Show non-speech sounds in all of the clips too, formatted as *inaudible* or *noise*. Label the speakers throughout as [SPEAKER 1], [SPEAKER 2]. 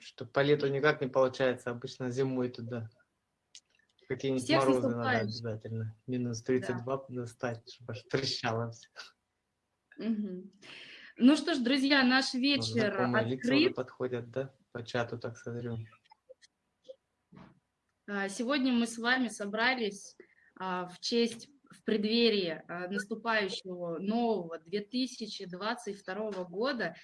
[SPEAKER 1] что по лету никак не получается, обычно зимой туда. Какие-нибудь морозы надо обязательно. Минус 32 да. достать, чтобы аж трещало все.
[SPEAKER 2] Угу. Ну что ж, друзья, наш вечер
[SPEAKER 1] Знакомые открыт. подходят, да? По чату, так смотрю.
[SPEAKER 2] А, сегодня мы с вами собрались а, в честь в преддверии а, наступающего нового 2022 года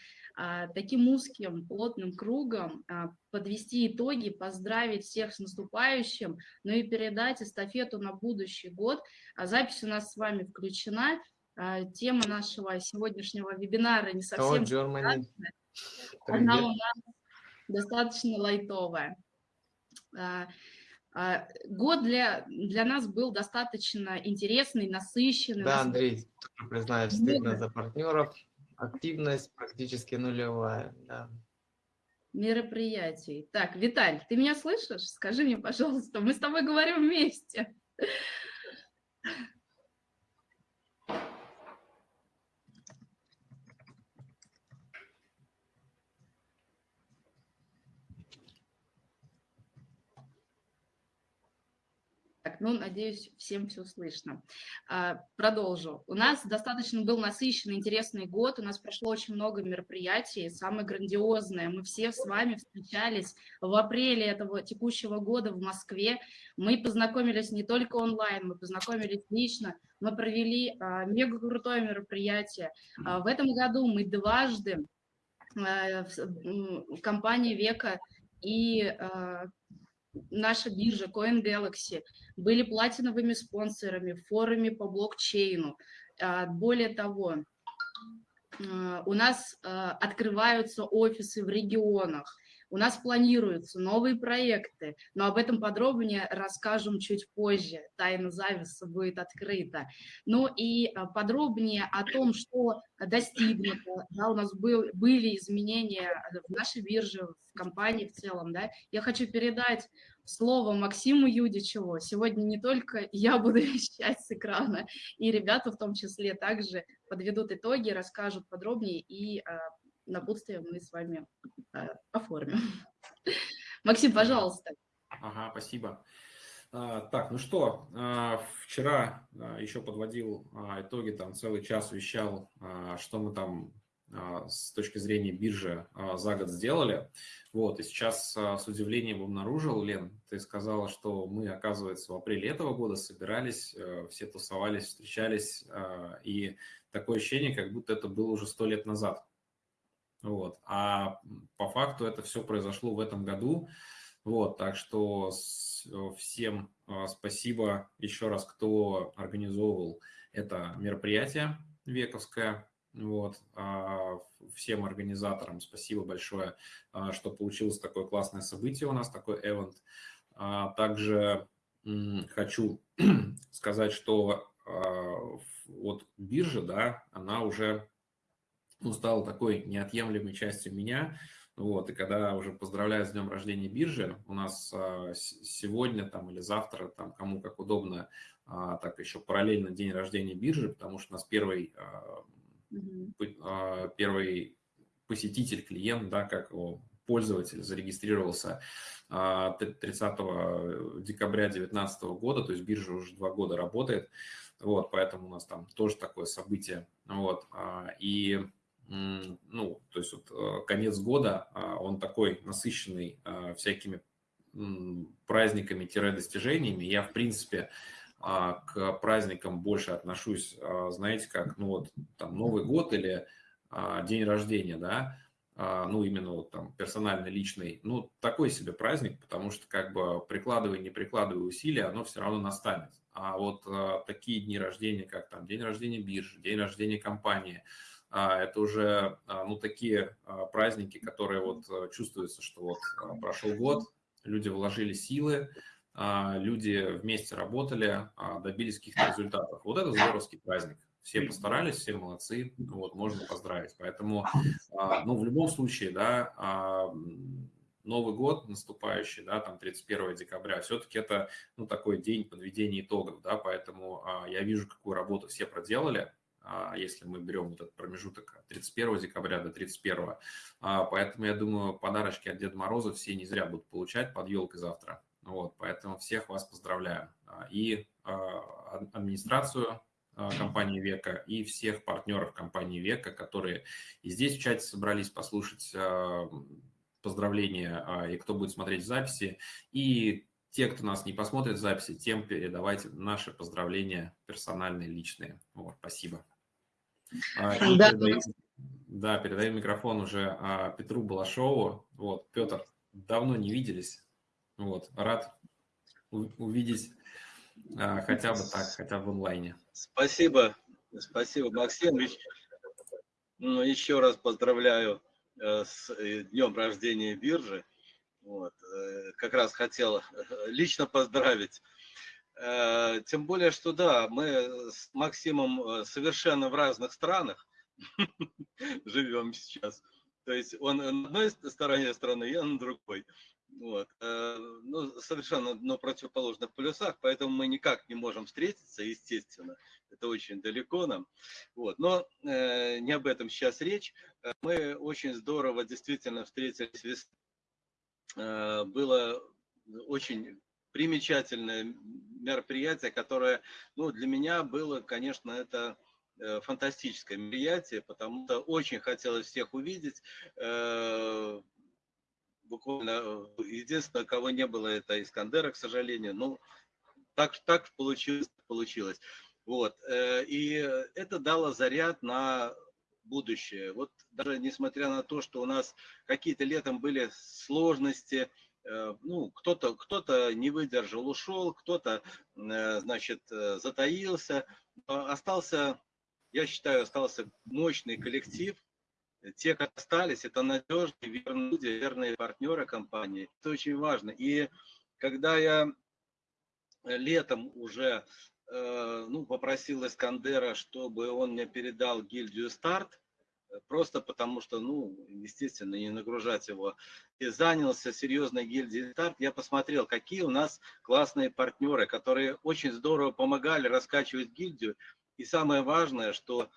[SPEAKER 2] таким узким, плотным кругом а, подвести итоги, поздравить всех с наступающим, ну и передать эстафету на будущий год. Запись у нас с вами включена. Тема нашего сегодняшнего вебинара не совсем...
[SPEAKER 1] О,
[SPEAKER 2] Она у нас достаточно лайтовая. А, год для, для нас был достаточно интересный, насыщенный.
[SPEAKER 1] Да, Андрей, признаюсь, стыдно за партнеров. Активность практически нулевая. Да.
[SPEAKER 2] Мероприятий. Так, Виталь, ты меня слышишь? Скажи мне, пожалуйста, мы с тобой говорим вместе. Ну, надеюсь, всем все слышно. А, продолжу. У нас достаточно был насыщенный, интересный год. У нас прошло очень много мероприятий. Самое грандиозное. Мы все с вами встречались в апреле этого текущего года в Москве. Мы познакомились не только онлайн, мы познакомились лично. Мы провели а, мега крутое мероприятие. А, в этом году мы дважды в компании Века и наша биржа CoinGalaxy были платиновыми спонсорами в форуме по блокчейну. А, более того, а, у нас а, открываются офисы в регионах, у нас планируются новые проекты, но об этом подробнее расскажем чуть позже. Тайна зависа будет открыта. Ну и подробнее о том, что достигнуто. Да, у нас был, были изменения в нашей бирже, в компании в целом. Да. Я хочу передать слово Максиму Юдичеву. Сегодня не только *laughs* я буду вещать с экрана, и ребята в том числе также подведут итоги, расскажут подробнее, и а, напутствие мы с вами а, оформим. *laughs* Максим, пожалуйста.
[SPEAKER 3] Ага, спасибо. А, так, ну что, вчера еще подводил итоги, там целый час вещал, что мы там с точки зрения биржи а, за год сделали. Вот, и сейчас а, с удивлением обнаружил, Лен, ты сказала, что мы, оказывается, в апреле этого года собирались, э, все тусовались, встречались, и такое ощущение, как будто это было уже сто лет назад. Вот, а по факту это все произошло в этом году. Вот, так что всем спасибо еще раз, кто организовывал это мероприятие вековское. Вот. А, всем организаторам спасибо большое, а, что получилось такое классное событие у нас, такой эвент. А, также хочу *clears throat* сказать, что вот биржа, да, она уже ну, стала такой неотъемлемой частью меня. Вот, и когда уже поздравляю с днем рождения биржи, у нас сегодня там или завтра, там кому как удобно, так еще параллельно день рождения биржи, потому что у нас первый угу. первый посетитель, клиент, да, как его пользователь зарегистрировался 30 а, декабря 2019 года, то есть биржа уже два года работает, вот, поэтому у нас там тоже такое событие, вот, а, и, ну, то есть вот конец года, он такой насыщенный всякими праздниками-достижениями, я, в принципе, а, к праздникам больше отношусь, а, знаете, как, ну вот, там, Новый год или а, день рождения, да, ну, именно вот там персональный, личный, ну, такой себе праздник, потому что как бы прикладывая, не прикладывая усилия, оно все равно настанет. А вот такие дни рождения, как там день рождения биржи, день рождения компании, это уже, ну, такие праздники, которые вот чувствуется, что вот прошел год, люди вложили силы, а, люди вместе работали, а, добились каких-то результатов. Вот это здоровский праздник. Все постарались, все молодцы, вот, можно поздравить. Поэтому, а, ну, в любом случае, да, Новый год наступающий, да, там 31 декабря, все-таки это, ну, такой день подведения итогов, да, поэтому я вижу, какую работу все проделали, если мы берем этот промежуток от 31 декабря до 31. Поэтому я думаю, подарочки от Деда Мороза все не зря будут получать под елкой завтра. Вот, поэтому всех вас поздравляю. И администрацию компании Века и всех партнеров компании Века, которые и здесь в чате собрались послушать поздравления и кто будет смотреть записи, и те, кто нас не посмотрит в записи, тем передавайте наши поздравления персональные, личные. Вот, спасибо. Да. Передаю, да, передаю микрофон уже а, Петру Балашову. Вот, Петр, давно не виделись. Вот, рад увидеть а, хотя бы так, хотя бы в онлайне.
[SPEAKER 4] Спасибо, спасибо, Максим. Ну, еще раз поздравляю э, с э, днем рождения биржи. Вот. Э, как раз хотел лично поздравить. Тем более, что да, мы с Максимом совершенно в разных странах *laughs* живем сейчас. То есть он на одной стороне страны, я на другой. Вот. Э, ну, совершенно на противоположных полюсах, поэтому мы никак не можем встретиться, естественно. Это очень далеко нам. Вот. Но э, не об этом сейчас речь. Э, мы очень здорово действительно встретились. Э, было очень примечательное мероприятие, которое ну, для меня было, конечно, это фантастическое мероприятие, потому что очень хотелось всех увидеть буквально э, единственное, кого не было, это Искандера, к сожалению. Ну, так, так получилось, получилось. Вот. Э, и это дало заряд на будущее. Вот даже несмотря на то, что у нас какие-то летом были сложности, э, ну, кто-то кто, -то, не выдержал, ушел, кто-то, значит, затаился, остался, я считаю, остался мощный коллектив, те, кто остались, это надежные, верные люди, верные партнеры компании. Это очень важно. И когда я летом уже э, ну, попросил Искандера, чтобы он мне передал гильдию «Старт», просто потому что, ну, естественно, не нагружать его. И занялся серьезной гильдией «Старт», я посмотрел, какие у нас классные партнеры, которые очень здорово помогали раскачивать гильдию. И самое важное, что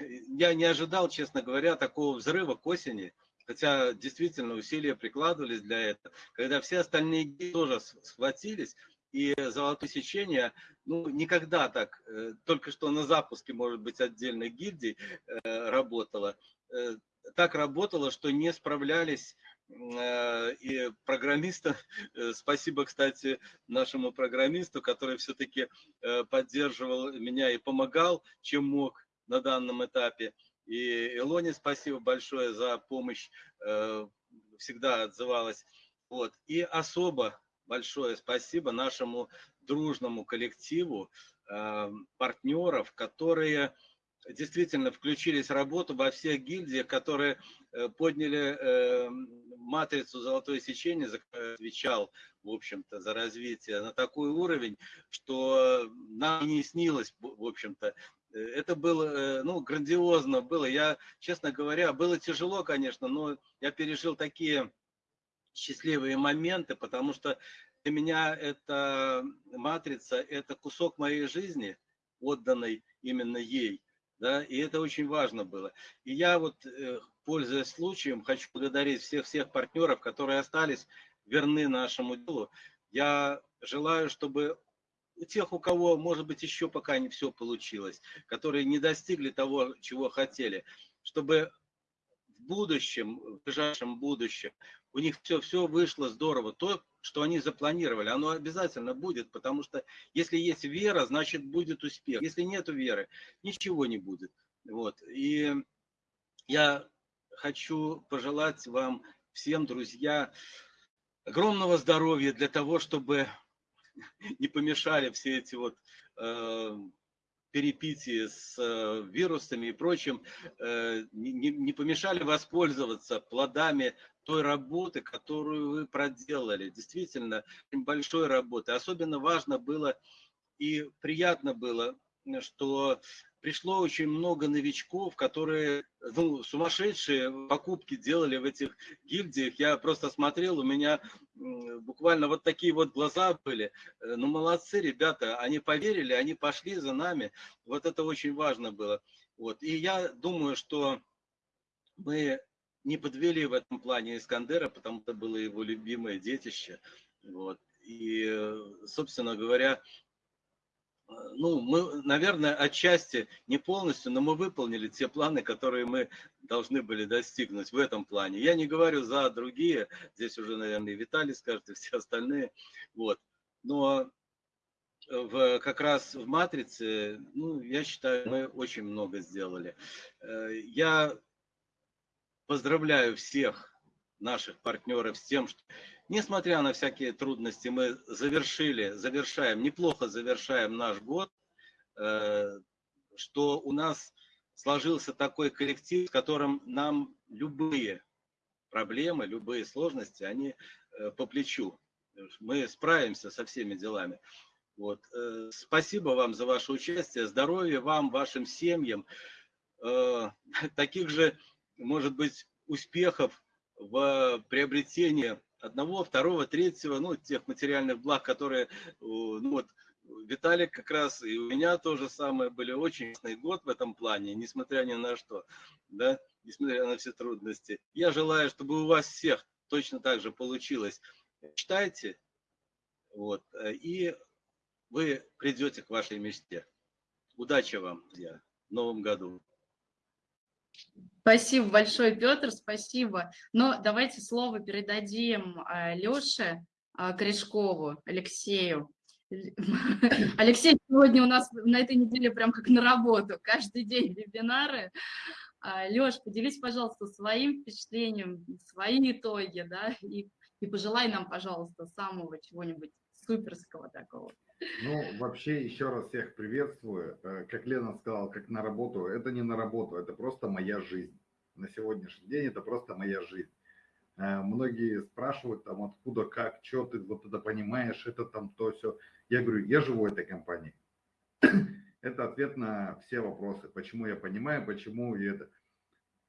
[SPEAKER 4] я не ожидал, честно говоря, такого взрыва к осени, хотя действительно усилия прикладывались для этого. Когда все остальные тоже схватились, и золотое сечение, ну, никогда так, э, только что на запуске, может быть, отдельной гильдии э, работало, э, так работало, что не справлялись и программисты, спасибо, кстати, нашему программисту, который все-таки поддерживал меня и помогал, чем мог на данном этапе. И Илоне спасибо большое за помощь, э, всегда отзывалась. Вот. И особо большое спасибо нашему дружному коллективу э, партнеров, которые действительно включились в работу во всех гильдиях, которые э, подняли матрицу «Золотое сечение», отвечал, в общем-то, за развитие на такой уровень, что нам не снилось, в общем-то, это было, э, ну, грандиозно было. Я, честно говоря, было тяжело, конечно, но я пережил такие счастливые моменты, потому что для меня эта матрица, это кусок моей жизни, отданной именно ей. Да, и это очень важно было. И я вот, э, пользуясь случаем, хочу благодарить всех-всех партнеров, которые остались верны нашему делу. Я желаю, чтобы у тех, у кого, может быть, еще пока не все получилось, которые не достигли того, чего хотели, чтобы в будущем, в ближайшем будущем, у них все, все вышло здорово. То, что они запланировали, оно обязательно будет, потому что если есть вера, значит будет успех. Если нет веры, ничего не будет. Вот. И я хочу пожелать вам всем, друзья, огромного здоровья для того, чтобы *laughs* не помешали все эти вот э, перепитии с э, вирусами и прочим, э, не, не помешали воспользоваться плодами той работы, которую вы проделали. Действительно, большой работы. Особенно важно было и приятно было, что пришло очень много новичков, которые ну, сумасшедшие покупки делали в этих гильдиях. Я просто смотрел, у меня буквально вот такие вот глаза были. Э, ну, молодцы ребята, они поверили, они пошли за нами. Вот это очень важно было. Вот. И я думаю, что мы не подвели в этом плане Искандера, потому что было его любимое детище. Вот. И, э, собственно говоря, ну, мы, наверное, отчасти, не полностью, но мы выполнили те планы, которые мы должны были достигнуть в этом плане. Я не говорю за другие, здесь уже, наверное, и Виталий скажет, и все остальные. Вот. Но в, как раз в «Матрице», ну, я считаю, мы очень много сделали. Э, я поздравляю всех наших партнеров с тем, что Несмотря на всякие трудности, мы завершили, завершаем, неплохо завершаем наш год, э, что у нас сложился такой коллектив, с которым нам любые проблемы, любые сложности, они э, по плечу. Мы справимся со всеми делами. Вот. Э, спасибо вам за ваше участие, здоровья вам, вашим семьям, *laughs* таких же, может быть, успехов в приобретении одного, второго, третьего, ну, тех материальных благ, которые, ну, вот, Виталик как раз и у меня тоже самое были очень ясный год в этом плане, несмотря ни на что, да, несмотря на все трудности. Я желаю, чтобы у вас всех точно так же получилось. Читайте, вот, и вы придете к вашей мечте. Удачи вам, друзья, в новом году.
[SPEAKER 2] Спасибо большое, Петр, спасибо. Но давайте слово передадим а, Леше а, Корешкову, Алексею. *laughs* Алексей сегодня у нас на этой неделе прям как на работу, каждый день вебинары. А, Леш, поделись, пожалуйста, своим впечатлением, свои итоги, да, и, и пожелай нам, пожалуйста, самого чего-нибудь суперского такого.
[SPEAKER 5] Ну, вообще, еще раз всех приветствую. Э, как Лена сказала, как на работу. Это не на работу, это просто моя жизнь. На сегодняшний день это просто моя жизнь. Э, многие спрашивают там, откуда, как, что ты вот это понимаешь, это там то, все. Я говорю, я живу этой компанией. *clears throat* Это ответ на все вопросы. Почему я понимаю, почему я это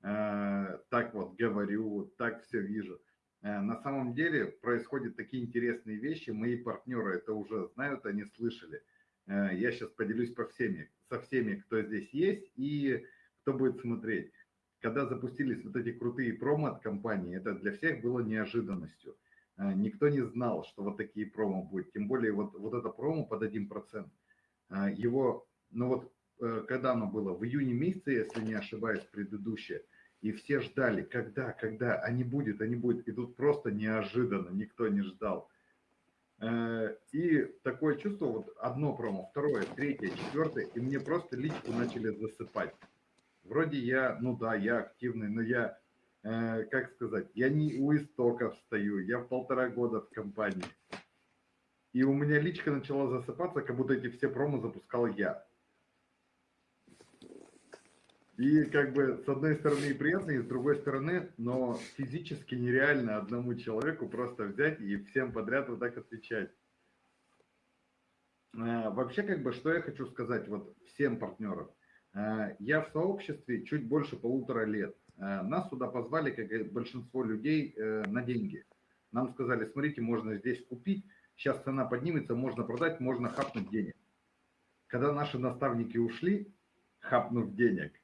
[SPEAKER 5] э, так вот говорю, так все вижу. Э, на самом деле происходят такие интересные вещи, мои партнеры это уже знают, они слышали. Э, я сейчас поделюсь по всеми, со всеми, кто здесь есть и кто будет смотреть. Когда запустились вот эти крутые промо от компании, это для всех было неожиданностью. Э, никто не знал, что вот такие промо будут. Тем более вот, вот это промо под 1%. Его, ну вот, когда оно было? В июне месяце, если не ошибаюсь, предыдущее – и все ждали, когда, когда, а не будет, а не будет. И тут просто неожиданно, никто не ждал. Э, и такое чувство, вот одно промо, второе, третье, четвертое, и мне просто личку начали засыпать. Вроде я, ну да, я активный, но я, э, как сказать, я не у истоков стою, я в полтора года в компании. И у меня личка начала засыпаться, как будто эти все промо запускал я. И как бы с одной стороны и приятно, и с другой стороны, но физически нереально одному человеку просто взять и всем подряд вот так отвечать. А, вообще, как бы, что я хочу сказать вот всем партнерам. А, я в сообществе чуть больше полутора лет. А, нас сюда позвали, как и большинство людей, э, на деньги. Нам сказали, смотрите, можно здесь купить, сейчас цена поднимется, можно продать, можно хапнуть денег. Когда наши наставники ушли, хапнув денег, Э,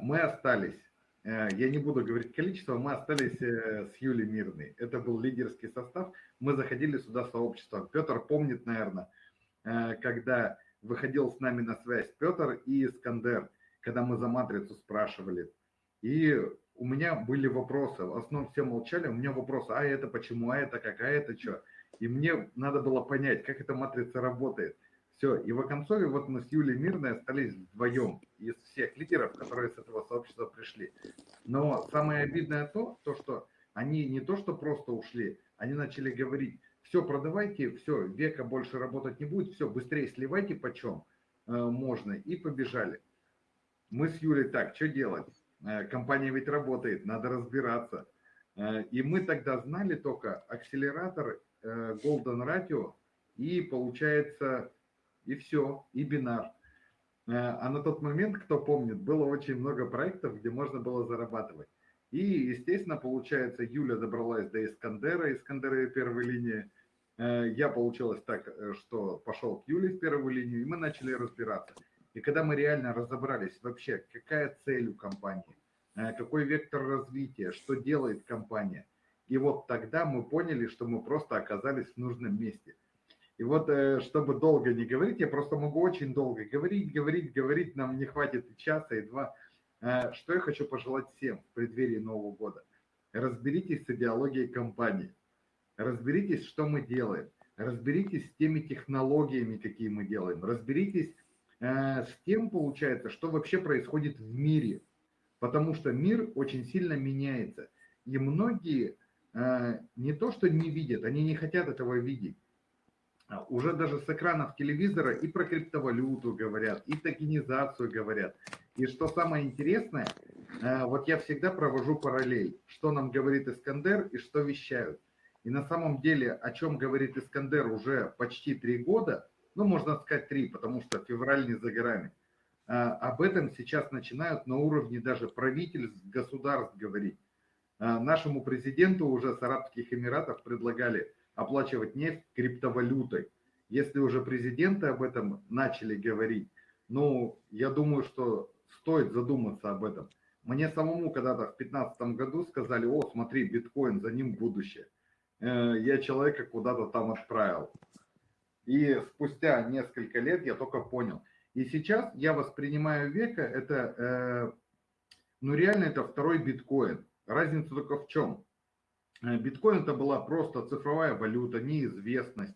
[SPEAKER 5] мы остались, э, я не буду говорить количество, мы остались э, с Юлей Мирной. Это был лидерский состав. Мы заходили сюда сообщество. Петр помнит, наверное, когда выходил с нами на связь Петр и Искандер, когда мы за матрицу спрашивали. И у меня были вопросы. В основном все молчали. У меня вопросы, а это почему, а это как, а это что. И мне надо было понять, как эта матрица работает. Все, и в Оконцове вот мы с Юлей Мирной остались вдвоем из всех лидеров, которые с этого сообщества пришли. Но самое обидное то, то, что они не то, что просто ушли, они начали говорить, все, продавайте, все, века больше работать не будет, все, быстрее сливайте почем э, можно, и побежали. Мы с Юлей так, что делать? Э, компания ведь работает, надо разбираться. Э, и мы тогда знали только акселератор, э, Golden Ratio и, получается, и все, и бинар. А на тот момент, кто помнит, было очень много проектов, где можно было зарабатывать. И, естественно, получается, Юля добралась до Искандера, Искандера первой линии. Я получилось так, что пошел к Юле в первую линию, и мы начали разбираться. И когда мы реально разобрались вообще, какая цель у компании, какой вектор развития, что делает компания, и вот тогда мы поняли, что мы просто оказались в нужном месте – и вот, э, чтобы долго не говорить, я просто могу очень долго говорить, говорить, говорить, нам не хватит и часа, и два. Э, что я хочу пожелать всем в преддверии Нового года? Разберитесь с идеологией компании, разберитесь, что мы делаем, разберитесь с теми технологиями, какие мы делаем, разберитесь э, с тем, получается, что вообще происходит в мире, потому что мир очень сильно меняется, и многие не то, что не видят, они не хотят этого видеть, уже даже с экранов телевизора и про криптовалюту говорят, и токенизацию говорят. И что самое интересное, э, вот я всегда провожу параллель, что нам говорит Искандер и что вещают. И на самом деле, о чем говорит Искандер уже почти три года, ну, можно сказать три, потому что февраль не за горами, э, об этом сейчас начинают на уровне даже правительств, государств говорить. Э, нашему президенту уже с Арабских Эмиратов предлагали оплачивать нефть криптовалютой. Если уже президенты об этом начали говорить, ну, я думаю, что стоит задуматься об этом. Мне самому когда-то в 2015 году сказали, о, смотри, биткоин, за ним будущее. Э, я человека куда-то там отправил. И спустя несколько лет я только понял. И сейчас я воспринимаю века, это, э, ну реально это второй биткоин. Разница только в чем? Э, биткоин это была просто цифровая валюта, неизвестность.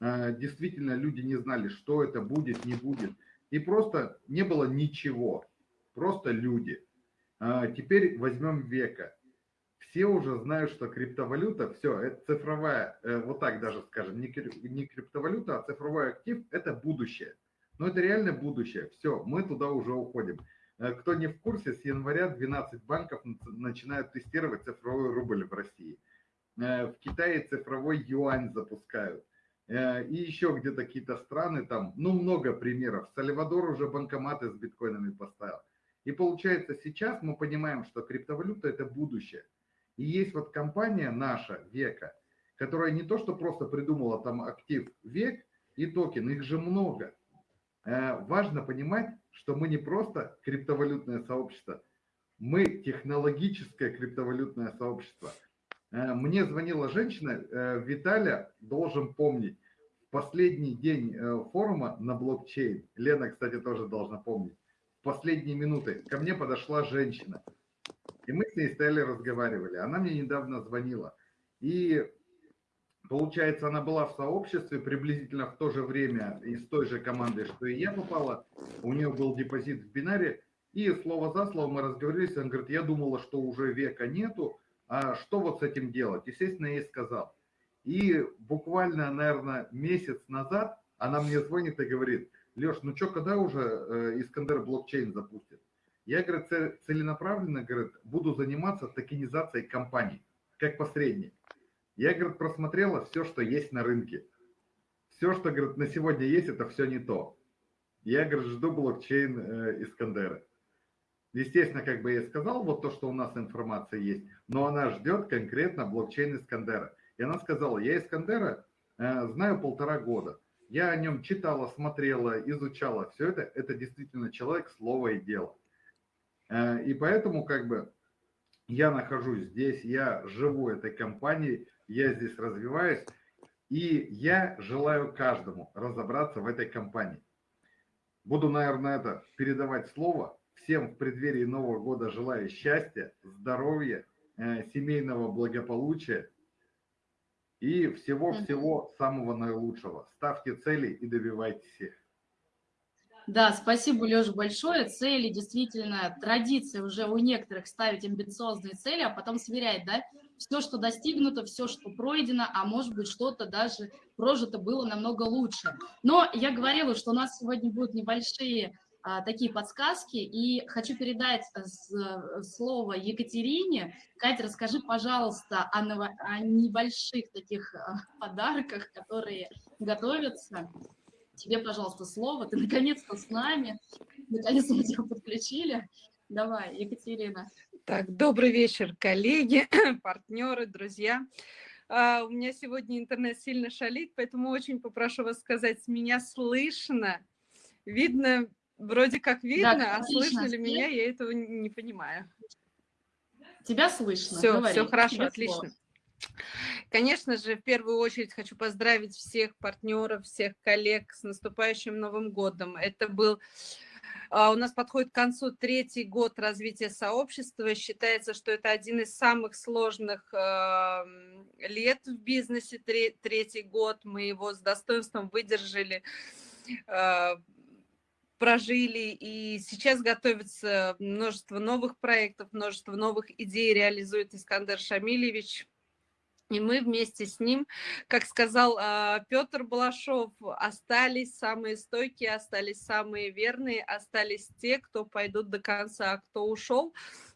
[SPEAKER 5] Э, действительно, люди не знали, что это будет, не будет. И просто не было ничего. Просто люди. Э, теперь возьмем века. Все уже знают, что криптовалюта, все, это цифровая, вот так даже скажем, не криптовалюта, а цифровой актив – это будущее. Но это реально будущее. Все, мы туда уже уходим. Э, кто не в курсе, с января 12 банков начинают тестировать цифровой рубль в России. Э, в Китае цифровой юань запускают. Э, и еще где-то какие-то страны там, ну много примеров. Сальвадор уже банкоматы с биткоинами поставил. И получается сейчас мы понимаем, что криптовалюта это будущее. И есть вот компания наша, Века, которая не то, что просто придумала там актив Век и токен, их же много. Важно понимать, что мы не просто криптовалютное сообщество, мы технологическое криптовалютное сообщество. Э, мне звонила женщина, э, Виталя должен помнить, последний день э, форума на блокчейн, Лена, кстати, тоже должна помнить, в последние минуты ко мне подошла женщина, и мы с ней стояли, разговаривали. Она мне недавно звонила. И Получается, она была в сообществе приблизительно в то же время из той же команды, что и я попала. У нее был депозит в бинаре. И слово за слово мы разговорились. Она говорит, я думала, что уже века нету. А что вот с этим делать? Естественно, я ей сказал. И буквально, наверное, месяц назад она мне звонит и говорит, Леш, ну что, когда уже э, Искандер блокчейн запустит? Я, говорит, целенаправленно, говорит, буду заниматься токенизацией компаний, как посредник. Я, говорит, просмотрела все, что есть на рынке. Все, что, говорит, на сегодня есть, это все не то. Я, говорит, жду блокчейн э, Искандера. Естественно, как бы я сказал, вот то, что у нас информация есть, но она ждет конкретно блокчейн Искандера. И она сказала, я Искандера э, знаю полтора года. Я о нем читала, смотрела, изучала. Все это, это действительно человек, слово и дело. Э, и поэтому, как бы, я нахожусь здесь, я живу этой компанией, я здесь развиваюсь, и я желаю каждому разобраться в этой компании. Буду, наверное, это передавать слово. Всем в преддверии Нового года желаю счастья, здоровья, э, семейного благополучия и всего-всего самого наилучшего. Ставьте цели и добивайтесь их.
[SPEAKER 2] Да, спасибо, Леша, большое. Цели действительно, традиция уже у некоторых ставить амбициозные цели, а потом сверять, да, все, что достигнуто, все, что пройдено, а может быть, что-то даже прожито было намного лучше. Но я говорила, что у нас сегодня будут небольшие а, такие подсказки, и хочу передать с, слово Екатерине. Катя, расскажи, пожалуйста, о, ново, о небольших таких а, подарках, которые готовятся тебе, пожалуйста, слово. Ты наконец-то с нами. Наконец-то мы тебя подключили. Давай, Екатерина.
[SPEAKER 6] Так, добрый вечер, коллеги, *clears throat* партнеры, друзья. А, у меня сегодня интернет сильно шалит, поэтому очень попрошу вас сказать, меня слышно, видно, вроде как видно,
[SPEAKER 2] Да,
[SPEAKER 6] а слышно ли меня, я этого не понимаю.
[SPEAKER 2] Тебя слышно.
[SPEAKER 6] Все,
[SPEAKER 2] Говори,
[SPEAKER 6] все хорошо,
[SPEAKER 2] тебе
[SPEAKER 6] отлично.
[SPEAKER 2] слово.
[SPEAKER 6] Конечно же, в первую очередь хочу поздравить всех партнеров, всех коллег с наступающим Новым годом. Это был у нас подходит к концу третий год развития сообщества. Считается, что это один из самых сложных э, лет в бизнесе. Тре- Третий год мы его с достоинством выдержали, э, прожили. И сейчас готовится множество новых проектов, множество новых идей реализует Искандер Шамильевич. И мы вместе с ним, как сказал э, Петр Балашов, остались самые стойкие, остались самые верные, остались те, кто пойдут до конца, а кто ушел,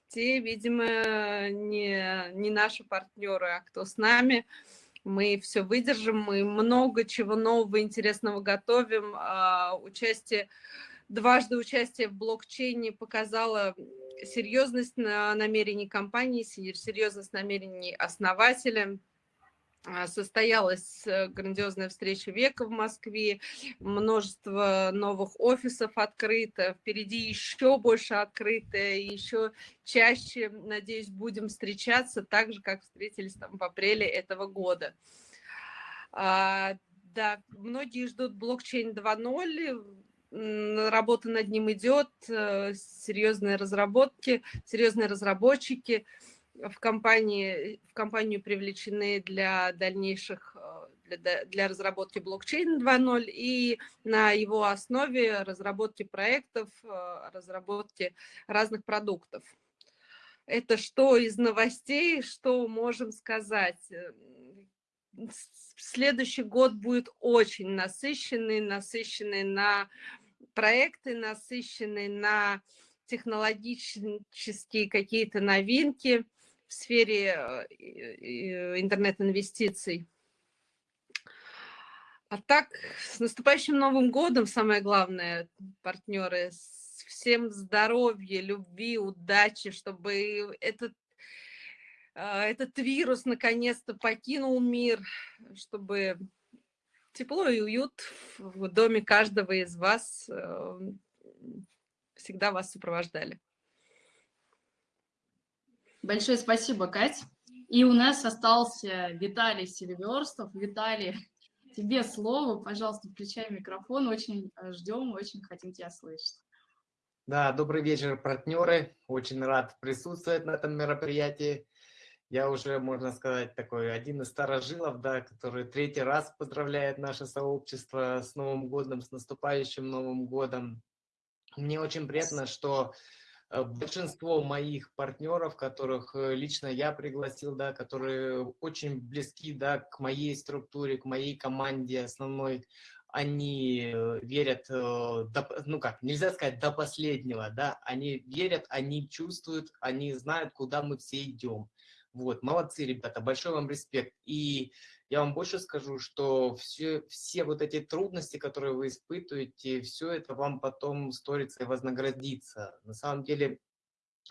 [SPEAKER 6] те, видимо, не, не наши партнеры, а кто с нами. Мы все выдержим, мы много чего нового, интересного готовим. А, участие, дважды участие в блокчейне показало серьезность на- намерений компании, се- серьезность намерений основателя. А, Состоялась э, грандиозная встреча века в Москве, множество новых офисов открыто, впереди еще больше открыто, еще чаще, надеюсь, будем встречаться так же, как встретились там в апреле этого года. А, Да, многие ждут блокчейн 2.0, м, работа над ним идет, э, серьезные разработки, серьезные разработчики в компании, в компанию привлечены для дальнейших, э, для, для разработки блокчейна 2.0 и на его основе разработки проектов, э, разработки разных продуктов. Это что из новостей, что можем сказать? Следующий год будет очень насыщенный, насыщенный на проекты, насыщенный на технологические какие-то новинки в сфере э, интернет-инвестиций. А так, с наступающим Новым годом, самое главное, партнеры, всем здоровья, любви, удачи, чтобы этот, а, этот вирус наконец-то покинул мир, чтобы тепло и уют в доме каждого из вас э, всегда вас сопровождали.
[SPEAKER 2] Большое спасибо, Кать. И у нас остался Виталий Селиверстов. Виталий, *laughs* тебе слово. Пожалуйста, включай микрофон. Очень э, ждем, очень хотим тебя слышать.
[SPEAKER 1] Да, добрый вечер, партнеры. Очень рад присутствовать на этом мероприятии. Я уже, можно сказать, такой один из старожилов, да, который третий раз поздравляет наше сообщество с Новым годом, с наступающим Новым годом. Мне очень приятно, что э, большинство моих партнеров, которых э, лично я пригласил, да, которые очень близки, да, к моей структуре, к моей команде основной, они э, верят, до ну как, нельзя сказать до последнего, да, они верят, они чувствуют, они знают, куда мы все идем. Вот, молодцы, ребята, большой вам респект. И я вам больше скажу, что все, все вот эти трудности, которые вы испытываете, все это вам потом сторится и вознаградится. На самом деле,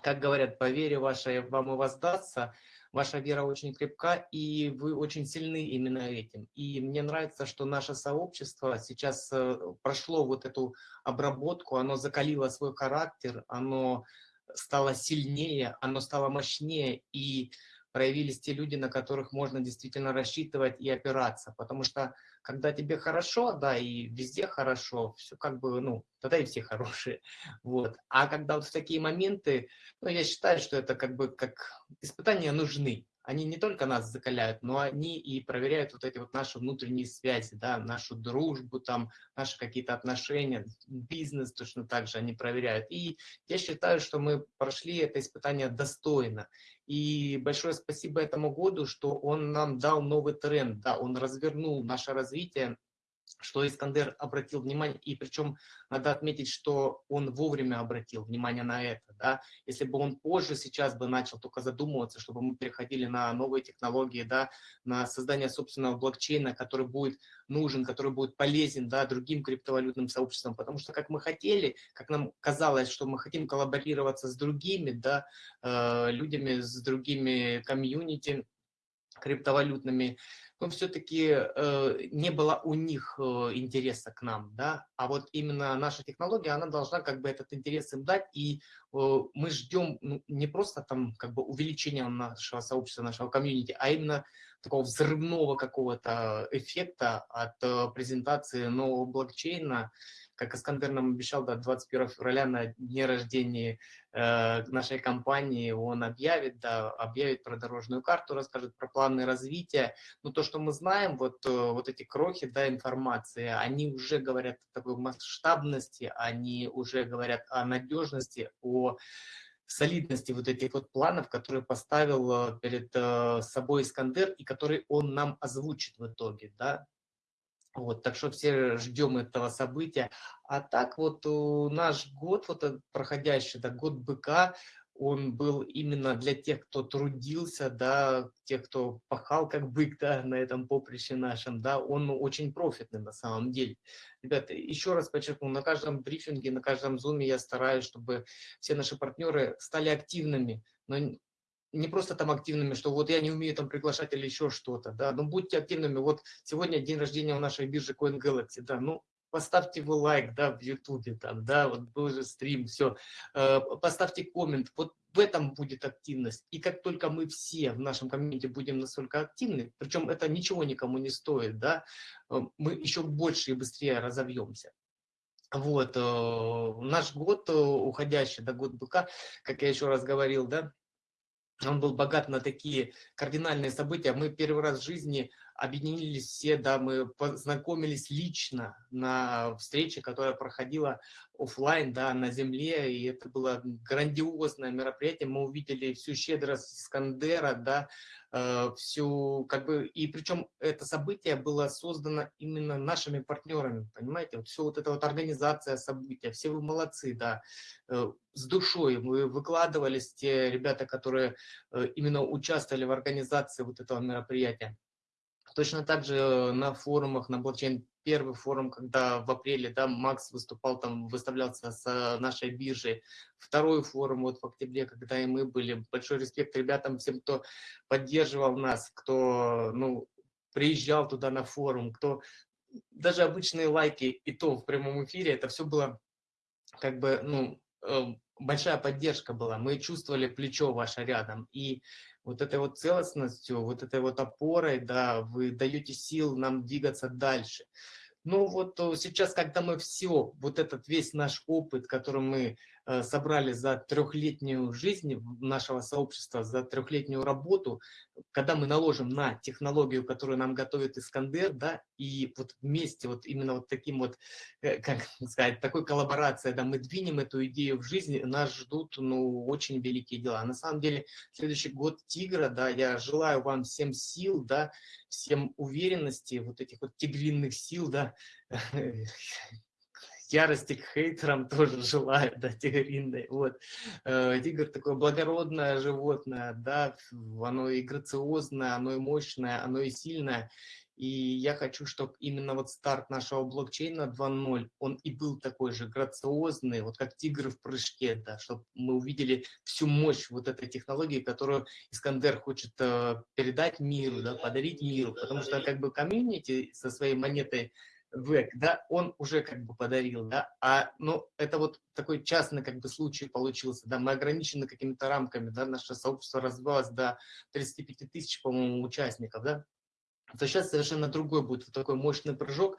[SPEAKER 1] как говорят, по вере вашей вам и воздастся, ваша вера очень крепка, и вы очень сильны именно этим. И мне нравится, что наше сообщество сейчас э, прошло вот эту обработку, оно закалило свой характер, оно стало сильнее, оно стало мощнее, и проявились те люди, на которых можно действительно рассчитывать и опираться. Потому что когда тебе хорошо, да, и везде хорошо, все как бы, ну, тогда и все хорошие. *laughs* Вот. А когда вот в такие моменты, ну, я считаю, что это как бы как испытания нужны. Они не только нас закаляют, но они и проверяют вот эти вот наши внутренние связи, да, нашу дружбу, там, наши какие-то отношения, бизнес точно так же они проверяют. И я считаю, что мы прошли это испытание достойно. И большое спасибо этому году, что он нам дал новый тренд, да, он развернул наше развитие что Искандер обратил внимание, и причем надо отметить, что он вовремя обратил внимание на это. Да? Если бы он позже сейчас бы начал только задумываться, чтобы мы переходили на новые технологии, да, на создание собственного блокчейна, который будет нужен, который будет полезен да, другим криптовалютным сообществам, потому что как мы хотели, как нам казалось, что мы хотим коллаборироваться с другими да, э, людьми, с другими комьюнити криптовалютными, но все-таки э, не было у них э, интереса к нам, да, а вот именно наша технология, она должна как бы этот интерес им дать, и э, мы ждем ну, не просто там как бы увеличения нашего сообщества, нашего комьюнити, а именно такого взрывного какого-то эффекта от э, презентации нового блокчейна, как Искандер нам обещал, да, 21 февраля на дне рождения э, нашей компании он объявит, да, объявит про дорожную карту, расскажет про планы развития. Но то, что мы знаем, вот, э, вот эти крохи да, информации, они уже говорят о такой масштабности, они уже говорят о надежности, о солидности вот этих вот планов, которые поставил э, перед э, собой Искандер и которые он нам озвучит в итоге, да, вот, так что все ждем этого события. А так вот наш год, вот этот проходящий, да, год быка, он был именно для тех, кто трудился, да, тех, кто пахал как бык, да, на этом поприще нашем, да, он очень профитный на самом деле. Ребята, еще раз подчеркну, на каждом брифинге, на каждом зуме я стараюсь, чтобы все наши партнеры стали активными, но не просто там активными, что вот я не умею там приглашать или еще что-то, да, но будьте активными. Вот сегодня день рождения у нашей биржи CoinGalaxy, да, ну, поставьте вы лайк, да, в ютубе там, да, вот был же стрим, все, э, поставьте коммент, вот в этом будет активность. И как только мы все в нашем комьюнити будем настолько активны, причем это ничего никому не стоит, да, э, мы еще больше и быстрее разовьемся. Вот, э, наш год уходящий, да, год быка, как я еще раз говорил, да, он был богат на такие кардинальные события. Мы первый раз в жизни объединились все, да, мы познакомились лично на встрече, которая проходила офлайн, да, на земле, и это было грандиозное мероприятие. Мы увидели всю щедрость Искандера, да, э, всю, как бы, и причем это событие было создано именно нашими партнерами, понимаете, вот все вот эта вот организация события, все вы молодцы, да, э, с душой вы выкладывались, те ребята, которые э, именно участвовали в организации вот этого мероприятия. Точно так же э, на форумах, на блокчейн, первый форум, когда в апреле, да, Макс выступал там, выставлялся с нашей биржей. Второй форум вот в октябре, когда и мы были. Большой респект ребятам, всем, кто поддерживал нас, кто, ну, приезжал туда на форум, кто даже обычные лайки и то в прямом эфире, это все было как бы, ну, э, большая поддержка была. Мы чувствовали плечо ваше рядом. И вот этой вот целостностью, вот этой вот опорой, да, вы даете сил нам двигаться дальше. Ну вот э, сейчас, когда мы все, вот этот весь наш опыт, который мы собрали за трехлетнюю жизнь нашего сообщества, за трехлетнюю работу, когда мы наложим на технологию, которую нам готовит Искандер, да, и вот вместе вот именно вот таким вот, э, *laughs* как сказать, такой коллаборацией, да, мы двинем эту идею в жизнь, нас ждут, ну, очень великие дела. На самом деле, следующий год Тигра, да, я желаю вам всем сил, да, всем уверенности, вот этих вот тигриных сил, да, *laughs* ярости к хейтерам *laughs* тоже желаю, да, тигриной, вот. Э, тигр такое благородное животное, да, оно и грациозное, оно и мощное, оно и сильное, и я хочу, чтобы именно вот старт нашего блокчейна 2.0, он и был такой же грациозный, вот как тигр в прыжке, да, чтобы мы увидели всю мощь вот этой технологии, которую Искандер хочет э, передать миру, да, подарить миру, потому что как бы комьюнити со своей монетой век, да, он уже как бы подарил, да, а, ну, это вот такой частный как бы случай получился, да, мы ограничены какими-то рамками, да, наше сообщество развивалось до 35 тысяч, по-моему, участников, да, то сейчас совершенно другой будет такой мощный прыжок.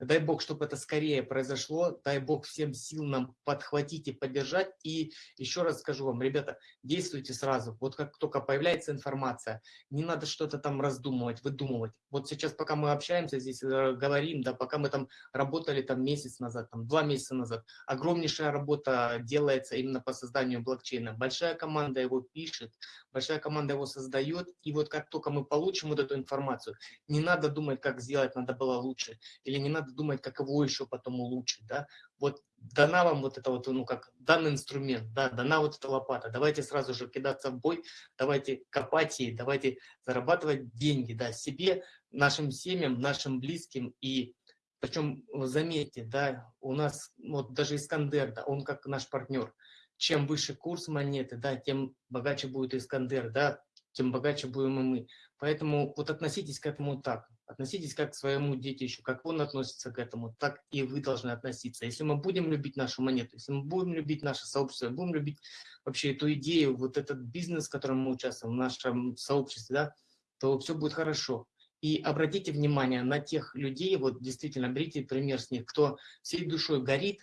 [SPEAKER 1] Дай бог, чтобы это скорее произошло, дай бог всем сил нам подхватить и поддержать. И еще раз скажу вам, ребята, действуйте сразу. Вот как только появляется информация, не надо что-то там раздумывать, выдумывать. Вот сейчас, пока мы общаемся здесь, э, говорим, да, пока мы там работали там месяц назад, там два месяца назад, огромнейшая работа делается именно по созданию блокчейна. Большая команда его пишет, большая команда его создает, и вот как только мы получим вот эту информацию, не надо думать, как сделать, надо было лучше, или не надо думать, как его еще потом улучшить, да, вот дана вам вот это вот, ну как, данный инструмент, да, дана вот эта лопата, давайте сразу же кидаться в бой, давайте копать ей, давайте зарабатывать деньги, да, себе, нашим семьям, нашим близким, и причем, заметьте, да, у нас, вот даже Искандер, да, он как наш партнер, чем выше курс монеты, да, тем богаче будет Искандер, да, тем богаче будем и мы. Поэтому вот относитесь к этому так, относитесь как к своему детищу, как он относится к этому, так и вы должны относиться. Если мы будем любить нашу монету, если мы будем любить наше сообщество, будем любить вообще эту идею, вот этот бизнес, в котором мы участвуем, в нашем сообществе, да, то все будет хорошо. И обратите внимание на тех людей, вот действительно берите пример с них, кто всей душой горит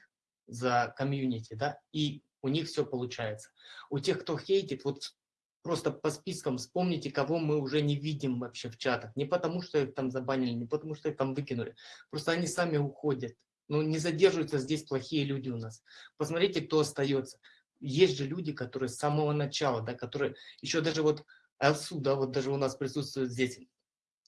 [SPEAKER 1] за комьюнити, да, и у них все получается. У тех, кто хейтит, вот просто по спискам вспомните, кого мы уже не видим вообще в чатах. Не потому, что их там забанили, не потому, что их там выкинули. Просто они сами уходят. Ну, не задерживаются здесь плохие люди у нас. Посмотрите, кто остается. Есть же люди, которые с самого начала, да, которые еще даже вот Элсу, да, вот даже у нас присутствует здесь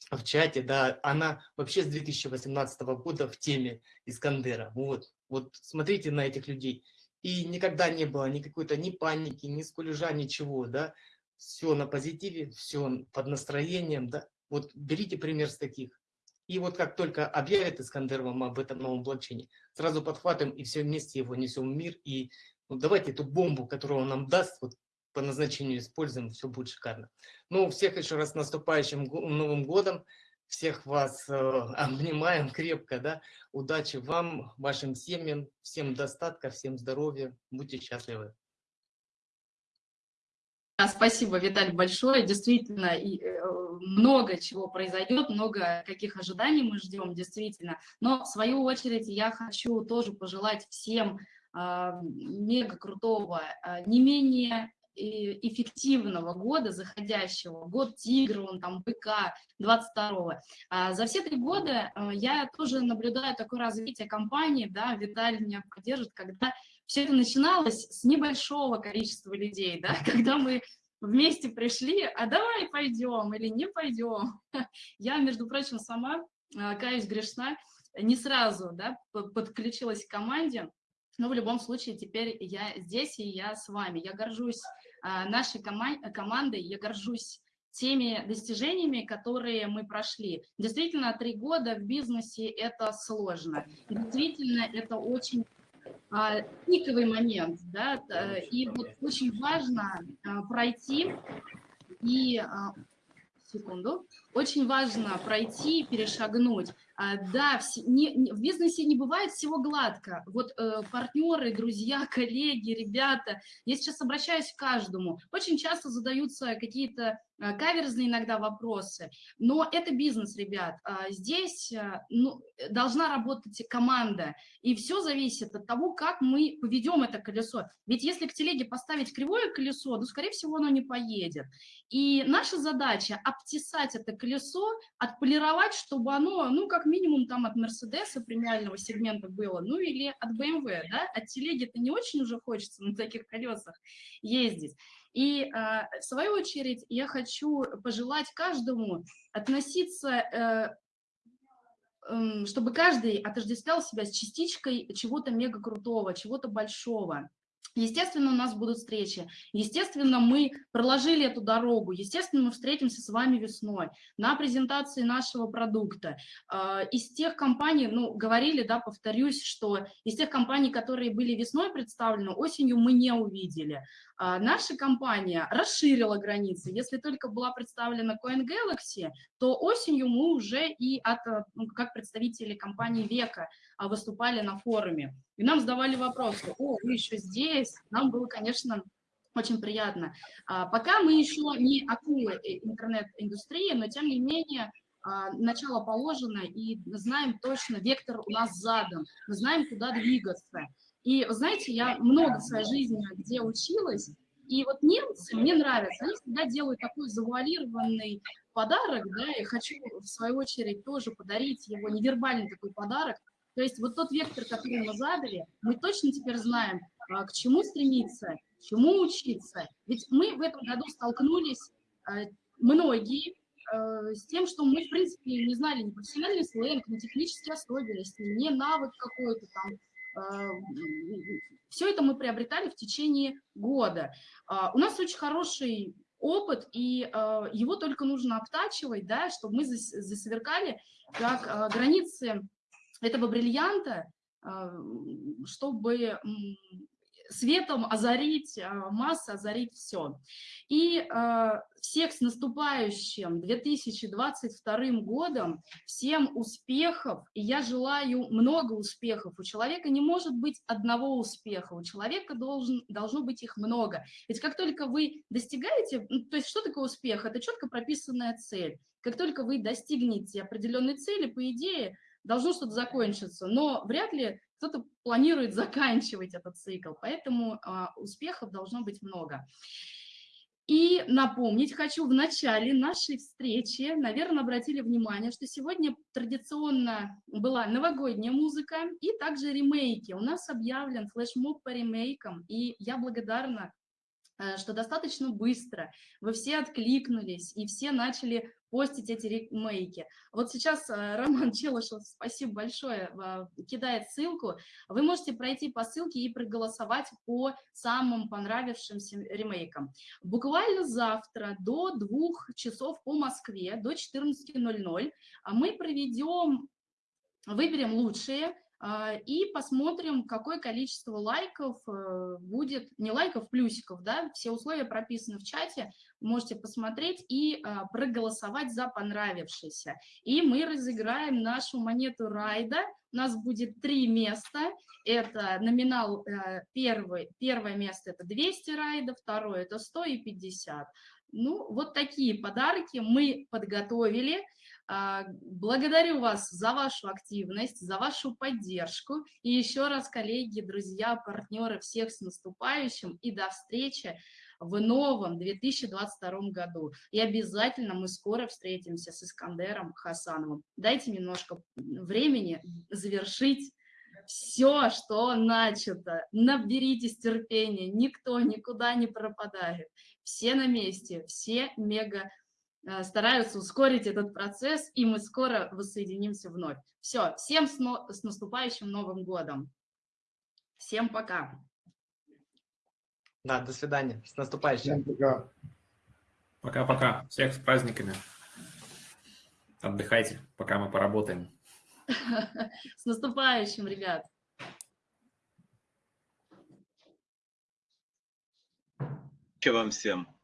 [SPEAKER 1] в чате, да, она вообще с 2018 года в теме Искандера. Вот, вот смотрите на этих людей. И никогда не было ни какой-то ни паники, ни скулежа, ничего, да все на позитиве, все под настроением, да, вот берите пример с таких. И вот как только объявят Искандер вам об этом новом блокчейне, сразу подхватываем и все вместе его несем в мир. И ну, давайте эту бомбу, которую он нам даст, вот по назначению используем, все будет шикарно. Ну, всех еще раз наступающим Новым годом. Всех вас э, *laughs* обнимаем крепко, да. Удачи вам, вашим семьям, всем достатка, всем здоровья. Будьте счастливы.
[SPEAKER 2] Спасибо, Виталий, большое. Действительно, и, э, много чего произойдет, много каких ожиданий мы ждем, действительно. Но, в свою очередь, я хочу тоже пожелать всем э, мега крутого, э, не менее эффективного года заходящего, год тигра, он там быка, 22-го. А за все три года э, я тоже наблюдаю такое развитие компании, да, Виталий меня поддержит, когда все это начиналось с небольшого количества людей, да, *laughs* когда мы вместе пришли, а давай пойдем или не пойдем. *laughs* Я, между прочим, сама, а, каюсь грешна, не сразу да, подключилась к команде, но в любом случае теперь я здесь и я с вами. Я горжусь а, нашей коман командой, я горжусь теми достижениями, которые мы прошли. Действительно, три года в бизнесе – это сложно. Действительно, это очень пиковый момент, да, и вот очень важно а, пройти и, а, секунду, очень важно пройти, перешагнуть. Да, в, не, в бизнесе не бывает всего гладко. Вот э, партнеры, друзья, *laughs* коллеги, ребята, я сейчас обращаюсь к каждому. Очень часто задаются какие-то Э, каверзные иногда вопросы, но это бизнес, ребят. А, здесь э, ну, должна работать команда, и все зависит от того, как мы поведем это колесо. Ведь если к телеге поставить кривое колесо, то, скорее всего, оно не поедет. И наша задача – обтесать это колесо, отполировать, чтобы оно, ну, как минимум, там от Мерседеса премиального сегмента было, ну, или от BMW, да, от телеги-то не очень уже хочется на таких колесах ездить. И а, в свою очередь я хочу пожелать каждому относиться, э, эм, чтобы каждый отождествлял себя с частичкой чего-то мега крутого, чего-то большого. Естественно, у нас будут встречи. Естественно, мы проложили эту дорогу. Естественно, мы встретимся с вами весной на презентации нашего продукта. А, из тех компаний, ну, говорили, да, повторюсь, что из тех компаний, которые были весной представлены, осенью мы не увидели. А, наша компания расширила границы. Если только была представлена Coin Galaxy, то осенью мы уже и от, ну, как представители компании Века а, выступали на форуме. И нам задавали вопросы, о, вы еще здесь. Нам было, конечно, очень приятно. А, пока мы еще не акулы интернет-индустрии, но тем не менее начало положено, и знаем точно, вектор у нас задан, мы знаем, куда двигаться. И, знаете, я много в своей жизни где училась, и вот немцы, мне нравятся, они всегда делают такой завуалированный подарок, да, и хочу, в свою очередь, тоже подарить его, невербальный такой подарок. То есть вот тот вектор, который мы задали, мы точно теперь знаем, а, к чему стремиться, чему учиться. Ведь мы в этом году столкнулись, а, многие, а, с тем, что мы, в принципе, не знали ни профессиональный сленг, ни технические особенности, ни навык какой-то там, все это мы приобретали в течение года. У нас очень хороший опыт, и его только нужно обтачивать, да, чтобы мы засверкали, как границы этого бриллианта, чтобы светом озарить а, массы, озарить все. И э, всех с наступающим 2022 годом, всем успехов, и я желаю много успехов. У человека не может быть одного успеха, у человека должен, должно быть их много. Ведь как только вы достигаете, ну, то есть что такое успех? Это четко прописанная цель. Как только вы достигнете определенной цели, по идее, должно что-то закончиться, но вряд ли кто-то планирует заканчивать этот цикл, поэтому а, успехов должно быть много. И напомнить хочу, в начале нашей встречи, наверное, обратили внимание, что сегодня традиционно была новогодняя музыка и также ремейки. У нас объявлен флешмоб по ремейкам, и я благодарна Э, что достаточно быстро вы все откликнулись и все начали постить эти ремейки. Вот сейчас э, Роман *laughs* Челышев, спасибо большое, кидает ссылку. Вы можете пройти по ссылке и проголосовать по самым понравившимся ремейкам. Буквально завтра до двух часов по Москве, до 14.00 мы проведем, выберем лучшие а, и посмотрим, какое количество лайков э, будет, не лайков, плюсиков, да, все условия прописаны в чате, можете посмотреть и а, проголосовать за понравившийся. И мы разыграем нашу монету райда, у нас будет три места, это номинал э, первый, первое место это 200 райдов, второе это 100 и 50. Ну, вот такие подарки мы подготовили. А, благодарю вас за вашу активность, за вашу поддержку. И еще раз, коллеги, друзья, партнеры, всех с наступающим и до встречи в новом 2022 году. И обязательно мы скоро встретимся с Искандером Хасановым. Дайте немножко времени завершить все, что начато. Наберитесь терпения, никто никуда не пропадает. Все на месте, все мега Э, стараются ускорить этот процесс, и мы скоро воссоединимся вновь. Все, всем с, но, с наступающим Новым годом. Всем пока.
[SPEAKER 1] Да, до свидания. С наступающим.
[SPEAKER 5] пока.
[SPEAKER 3] Пока-пока. Всех с праздниками. Отдыхайте, пока мы поработаем.
[SPEAKER 2] С наступающим, ребят.
[SPEAKER 4] Вам всем.